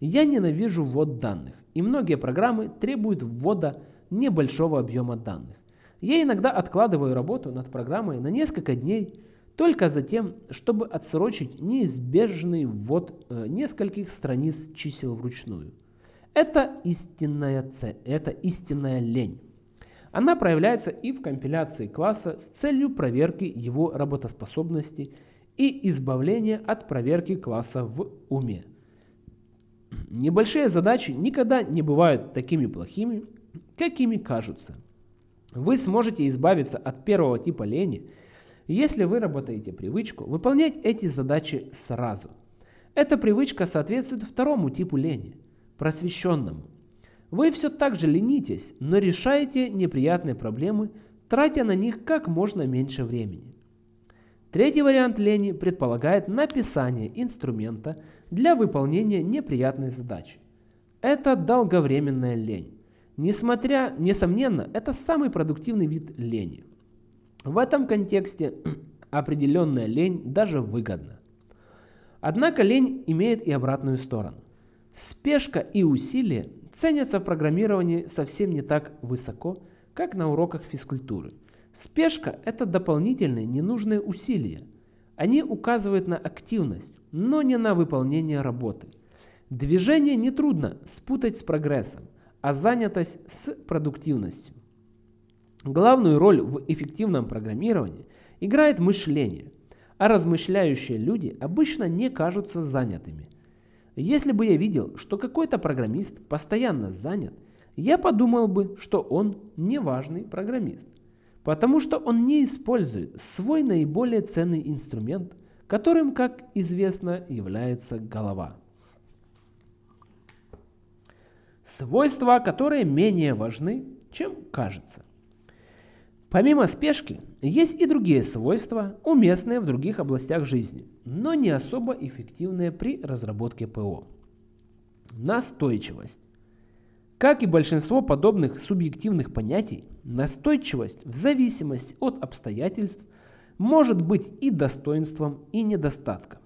Я ненавижу ввод данных, и многие программы требуют ввода небольшого объема данных. Я иногда откладываю работу над программой на несколько дней, только затем, чтобы отсрочить неизбежный ввод э, нескольких страниц чисел вручную. Это истинная, цель, это истинная лень. Она проявляется и в компиляции класса с целью проверки его работоспособности и избавления от проверки класса в уме. Небольшие задачи никогда не бывают такими плохими, какими кажутся. Вы сможете избавиться от первого типа лени – если вы работаете привычку выполнять эти задачи сразу. Эта привычка соответствует второму типу лени – просвещенному. Вы все так же ленитесь, но решаете неприятные проблемы, тратя на них как можно меньше времени. Третий вариант лени предполагает написание инструмента для выполнения неприятной задачи. Это долговременная лень. Несмотря, несомненно, это самый продуктивный вид лени – в этом контексте определенная лень даже выгодна. Однако лень имеет и обратную сторону. Спешка и усилие ценятся в программировании совсем не так высоко, как на уроках физкультуры. Спешка – это дополнительные ненужные усилия. Они указывают на активность, но не на выполнение работы. Движение нетрудно спутать с прогрессом, а занятость с продуктивностью. Главную роль в эффективном программировании играет мышление, а размышляющие люди обычно не кажутся занятыми. Если бы я видел, что какой-то программист постоянно занят, я подумал бы, что он неважный программист, потому что он не использует свой наиболее ценный инструмент, которым, как известно, является голова. Свойства, которые менее важны, чем кажется. Помимо спешки, есть и другие свойства, уместные в других областях жизни, но не особо эффективные при разработке ПО. Настойчивость. Как и большинство подобных субъективных понятий, настойчивость в зависимости от обстоятельств может быть и достоинством, и недостатком,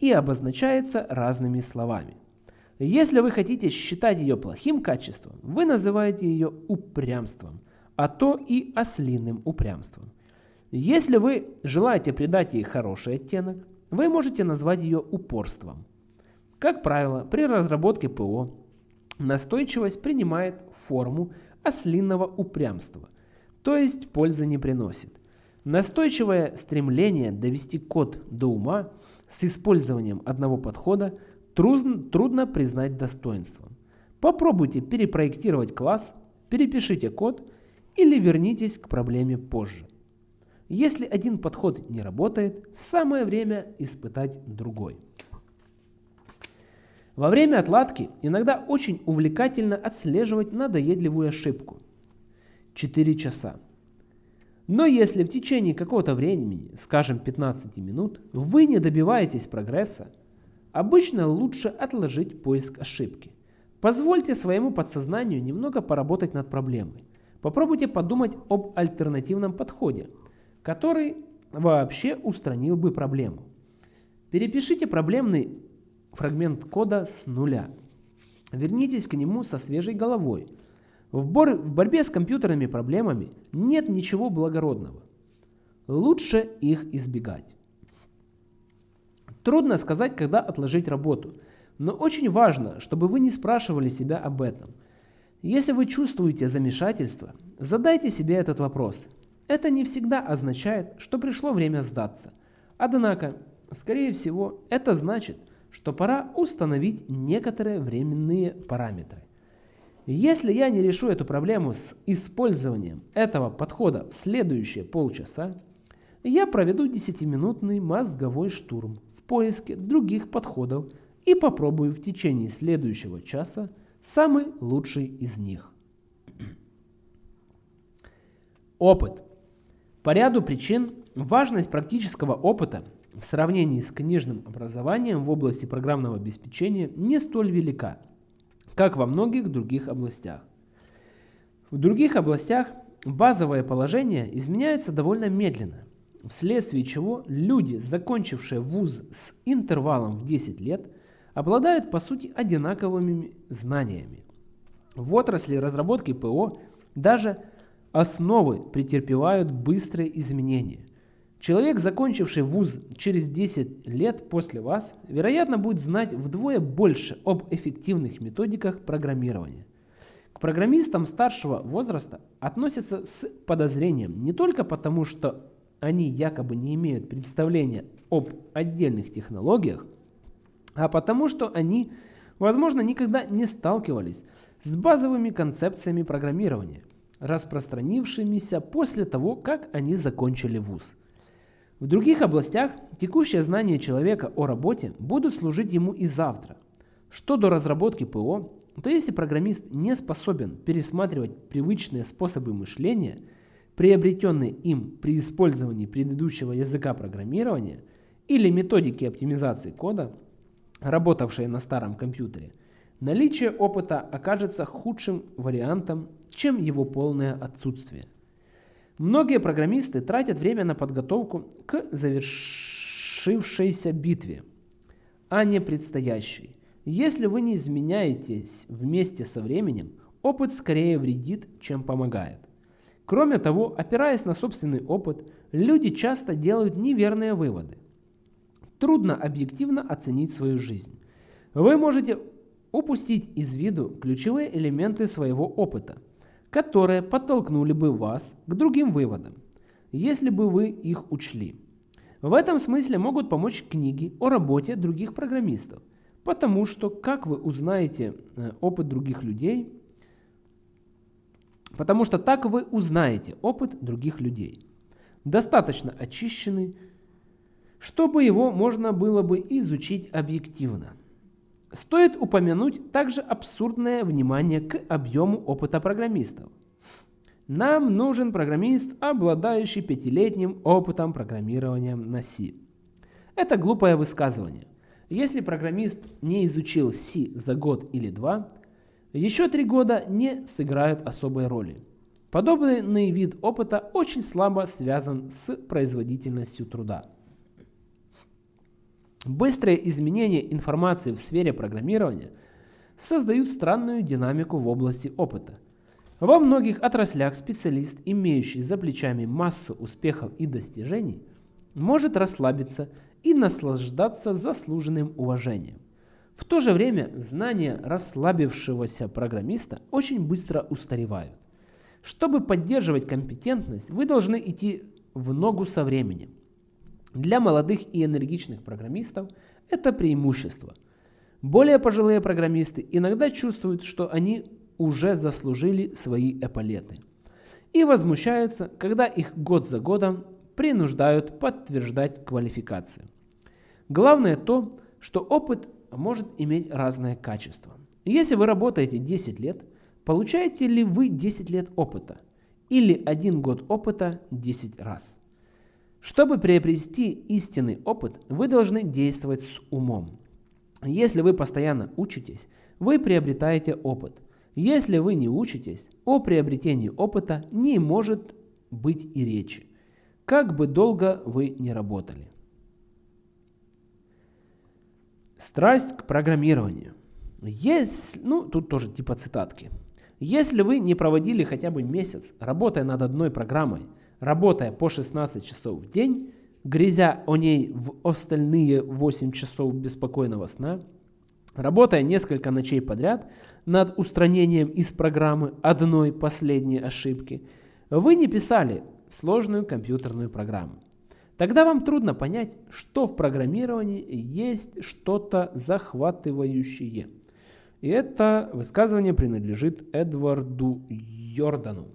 и обозначается разными словами. Если вы хотите считать ее плохим качеством, вы называете ее упрямством – а то и ослиным упрямством. Если вы желаете придать ей хороший оттенок, вы можете назвать ее упорством. Как правило, при разработке ПО настойчивость принимает форму ослинного упрямства, то есть пользы не приносит. Настойчивое стремление довести код до ума с использованием одного подхода трудно, трудно признать достоинством. Попробуйте перепроектировать класс, перепишите код или вернитесь к проблеме позже. Если один подход не работает, самое время испытать другой. Во время отладки иногда очень увлекательно отслеживать надоедливую ошибку. 4 часа. Но если в течение какого-то времени, скажем 15 минут, вы не добиваетесь прогресса, обычно лучше отложить поиск ошибки. Позвольте своему подсознанию немного поработать над проблемой. Попробуйте подумать об альтернативном подходе, который вообще устранил бы проблему. Перепишите проблемный фрагмент кода с нуля. Вернитесь к нему со свежей головой. В, бор в борьбе с компьютерными проблемами нет ничего благородного. Лучше их избегать. Трудно сказать, когда отложить работу, но очень важно, чтобы вы не спрашивали себя об этом. Если вы чувствуете замешательство, задайте себе этот вопрос. Это не всегда означает, что пришло время сдаться. Однако, скорее всего, это значит, что пора установить некоторые временные параметры. Если я не решу эту проблему с использованием этого подхода в следующие полчаса, я проведу 10-минутный мозговой штурм в поиске других подходов и попробую в течение следующего часа самый лучший из них. Опыт. По ряду причин важность практического опыта в сравнении с книжным образованием в области программного обеспечения не столь велика, как во многих других областях. В других областях базовое положение изменяется довольно медленно, вследствие чего люди, закончившие вуз с интервалом в 10 лет, обладают по сути одинаковыми знаниями. В отрасли разработки ПО даже основы претерпевают быстрые изменения. Человек, закончивший вуз через 10 лет после вас, вероятно, будет знать вдвое больше об эффективных методиках программирования. К программистам старшего возраста относятся с подозрением не только потому, что они якобы не имеют представления об отдельных технологиях, а потому что они, возможно, никогда не сталкивались с базовыми концепциями программирования, распространившимися после того, как они закончили вуз. В других областях текущее знание человека о работе будут служить ему и завтра. Что до разработки ПО, то если программист не способен пересматривать привычные способы мышления, приобретенные им при использовании предыдущего языка программирования или методики оптимизации кода, работавшие на старом компьютере, наличие опыта окажется худшим вариантом, чем его полное отсутствие. Многие программисты тратят время на подготовку к завершившейся битве, а не предстоящей. Если вы не изменяетесь вместе со временем, опыт скорее вредит, чем помогает. Кроме того, опираясь на собственный опыт, люди часто делают неверные выводы. Трудно объективно оценить свою жизнь. Вы можете упустить из виду ключевые элементы своего опыта – которые подтолкнули бы вас к другим выводам, если бы вы их учли. В этом смысле могут помочь книги о работе других программистов, потому что, как вы узнаете э, опыт других людей, потому что так вы узнаете опыт других людей. Достаточно очищенный, чтобы его можно было бы изучить объективно. Стоит упомянуть также абсурдное внимание к объему опыта программистов. Нам нужен программист, обладающий пятилетним опытом программирования на C. Это глупое высказывание. Если программист не изучил C за год или два, еще три года не сыграют особой роли. Подобный вид опыта очень слабо связан с производительностью труда. Быстрые изменения информации в сфере программирования создают странную динамику в области опыта. Во многих отраслях специалист, имеющий за плечами массу успехов и достижений, может расслабиться и наслаждаться заслуженным уважением. В то же время знания расслабившегося программиста очень быстро устаревают. Чтобы поддерживать компетентность, вы должны идти в ногу со временем. Для молодых и энергичных программистов это преимущество. Более пожилые программисты иногда чувствуют, что они уже заслужили свои эполеты. И возмущаются, когда их год за годом принуждают подтверждать квалификацию. Главное то, что опыт может иметь разное качество. Если вы работаете 10 лет, получаете ли вы 10 лет опыта? Или 1 год опыта 10 раз? Чтобы приобрести истинный опыт, вы должны действовать с умом. Если вы постоянно учитесь, вы приобретаете опыт. Если вы не учитесь, о приобретении опыта не может быть и речи, как бы долго вы не работали. Страсть к программированию. Есть, ну, тут тоже типа цитатки. Если вы не проводили хотя бы месяц, работая над одной программой, работая по 16 часов в день, грязя о ней в остальные 8 часов беспокойного сна, работая несколько ночей подряд над устранением из программы одной последней ошибки, вы не писали сложную компьютерную программу. Тогда вам трудно понять, что в программировании есть что-то захватывающее. И это высказывание принадлежит Эдварду Йордану.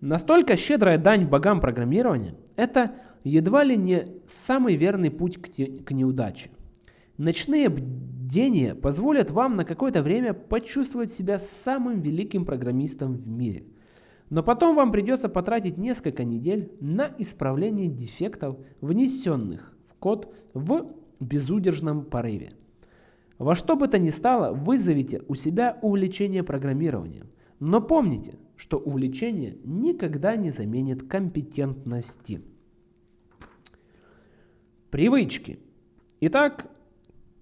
Настолько щедрая дань богам программирования – это едва ли не самый верный путь к, те, к неудаче. Ночные бдения позволят вам на какое-то время почувствовать себя самым великим программистом в мире – но потом вам придется потратить несколько недель на исправление дефектов, внесенных в код в безудержном порыве. Во что бы то ни стало, вызовите у себя увлечение программированием. Но помните, что увлечение никогда не заменит компетентности. Привычки. Итак,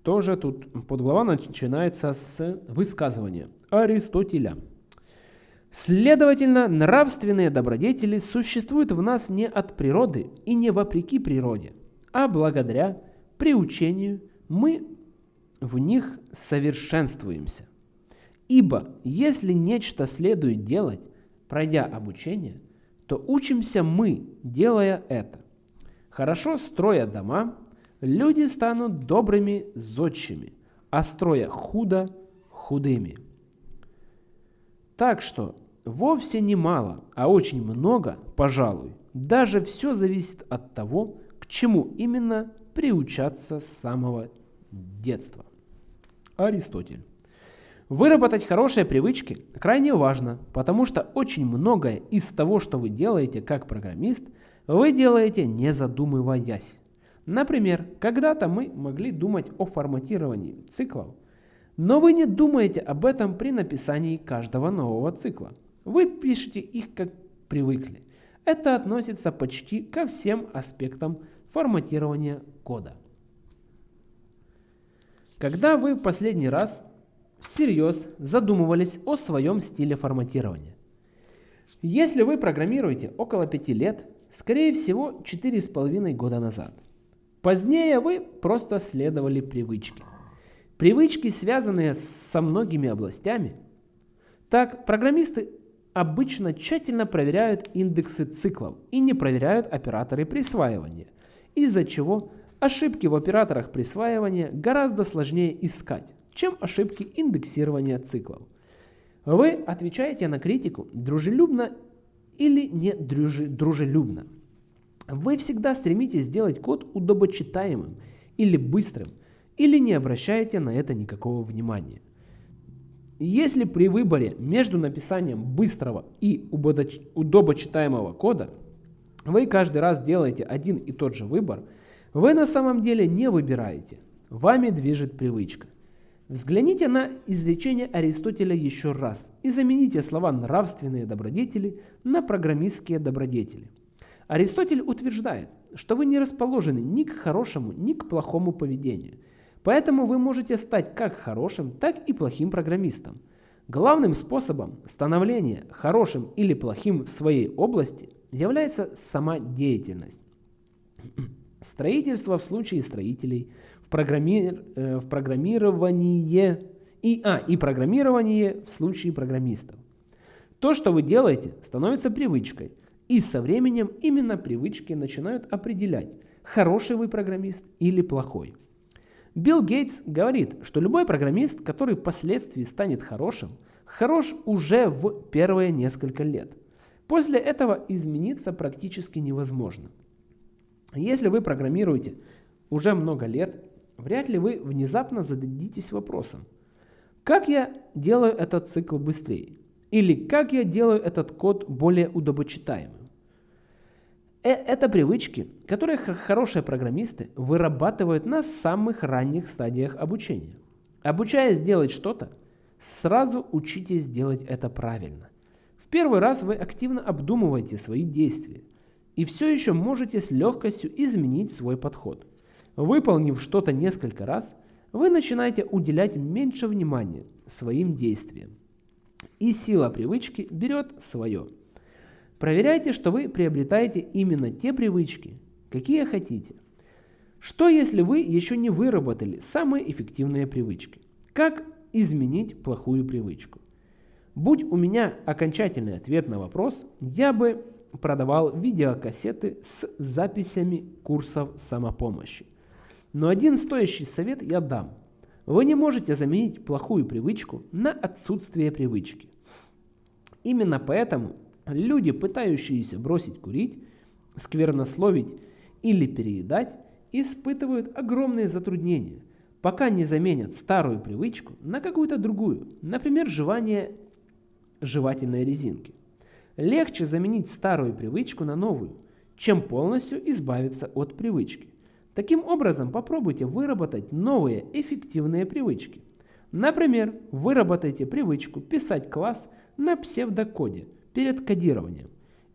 тоже тут подглава начинается с высказывания Аристотеля. Следовательно, нравственные добродетели существуют в нас не от природы и не вопреки природе, а благодаря приучению мы в них совершенствуемся. Ибо если нечто следует делать, пройдя обучение, то учимся мы, делая это. Хорошо строя дома, люди станут добрыми зодчими, а строя худо – худыми. Так что Вовсе не мало, а очень много, пожалуй. Даже все зависит от того, к чему именно приучаться с самого детства. Аристотель. Выработать хорошие привычки крайне важно, потому что очень многое из того, что вы делаете как программист, вы делаете не задумываясь. Например, когда-то мы могли думать о форматировании циклов, но вы не думаете об этом при написании каждого нового цикла. Вы пишете их как привыкли. Это относится почти ко всем аспектам форматирования кода. Когда вы в последний раз всерьез задумывались о своем стиле форматирования? Если вы программируете около 5 лет, скорее всего 4,5 года назад. Позднее вы просто следовали привычке. Привычки, связанные со многими областями. Так, программисты обычно тщательно проверяют индексы циклов и не проверяют операторы присваивания, из-за чего ошибки в операторах присваивания гораздо сложнее искать, чем ошибки индексирования циклов. Вы отвечаете на критику дружелюбно или не дружелюбно. Вы всегда стремитесь сделать код удобочитаемым или быстрым, или не обращаете на это никакого внимания. Если при выборе между написанием быстрого и удобочитаемого кода вы каждый раз делаете один и тот же выбор, вы на самом деле не выбираете. Вами движет привычка. Взгляните на изречение Аристотеля еще раз и замените слова «нравственные добродетели» на «программистские добродетели». Аристотель утверждает, что вы не расположены ни к хорошему, ни к плохому поведению – Поэтому вы можете стать как хорошим, так и плохим программистом. Главным способом становления хорошим или плохим в своей области является сама деятельность. Строительство в случае строителей, в, программи... Э, в программировании и, а, и программирование в случае программистов. То, что вы делаете, становится привычкой, и со временем именно привычки начинают определять, хороший вы программист или плохой. Билл Гейтс говорит, что любой программист, который впоследствии станет хорошим, хорош уже в первые несколько лет. После этого измениться практически невозможно. Если вы программируете уже много лет вряд ли вы внезапно зададитесь вопросом, как я делаю этот цикл быстрее? Или как я делаю этот код более удобочитаемым? Э, это привычки, которые хорошие программисты вырабатывают на самых ранних стадиях обучения. Обучаясь делать что-то, сразу учитесь делать это правильно. В первый раз вы активно обдумываете свои действия и все еще можете с легкостью изменить свой подход. Выполнив что-то несколько раз, вы начинаете уделять меньше внимания своим действиям. И сила привычки берет свое. Проверяйте, что вы приобретаете именно те привычки, какие хотите. Что если вы еще не выработали самые эффективные привычки? Как изменить плохую привычку? Будь у меня окончательный ответ на вопрос, я бы продавал видеокассеты с записями курсов самопомощи. Но один стоящий совет я дам. Вы не можете заменить плохую привычку на отсутствие привычки. Именно поэтому люди, пытающиеся бросить курить, сквернословить или переедать, испытывают огромные затруднения, пока не заменят старую привычку на какую-то другую, например, жевание жевательной резинки. Легче заменить старую привычку на новую, чем полностью избавиться от привычки. Таким образом, попробуйте выработать новые эффективные привычки. Например, выработайте привычку писать класс на псевдокоде перед кодированием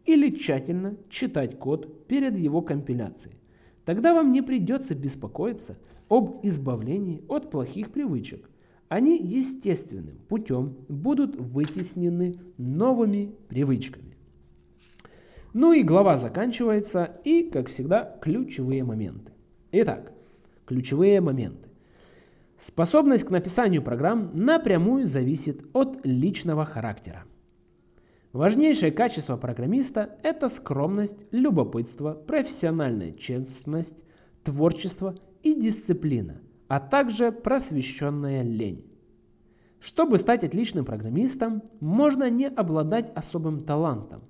или тщательно читать код перед его компиляцией. Тогда вам не придется беспокоиться об избавлении от плохих привычек. Они естественным путем будут вытеснены новыми привычками. Ну и глава заканчивается, и, как всегда, ключевые моменты. Итак, ключевые моменты. Способность к написанию программ напрямую зависит от личного характера. Важнейшее качество программиста – это скромность, любопытство, профессиональная честность, творчество и дисциплина, а также просвещенная лень. Чтобы стать отличным программистом, можно не обладать особым талантом,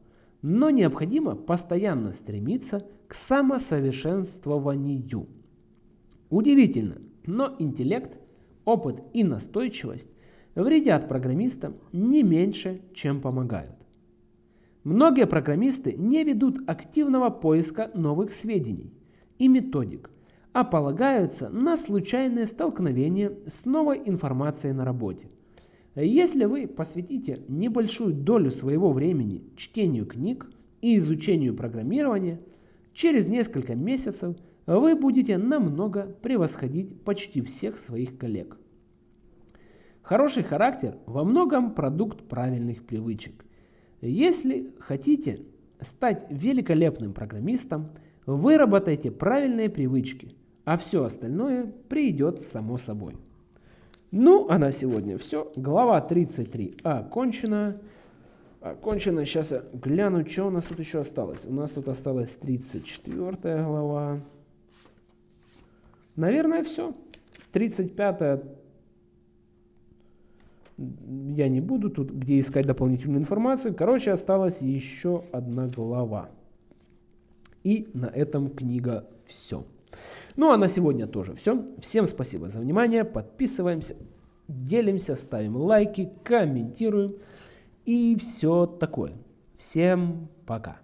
но необходимо постоянно стремиться к самосовершенствованию. Удивительно, но интеллект, опыт и настойчивость вредят программистам не меньше, чем помогают. Многие программисты не ведут активного поиска новых сведений и методик, а полагаются на случайное столкновение с новой информацией на работе. Если вы посвятите небольшую долю своего времени чтению книг и изучению программирования, через несколько месяцев вы будете намного превосходить почти всех своих коллег. Хороший характер во многом продукт правильных привычек. Если хотите стать великолепным программистом, выработайте правильные привычки, а все остальное придет само собой. Ну, а на сегодня все. Глава 33 окончена. Окончена. Сейчас я гляну, что у нас тут еще осталось. У нас тут осталась 34 глава. Наверное, все. 35 я не буду тут, где искать дополнительную информацию. Короче, осталась еще одна глава. И на этом книга все. Ну а на сегодня тоже все. Всем спасибо за внимание. Подписываемся, делимся, ставим лайки, комментируем и все такое. Всем пока.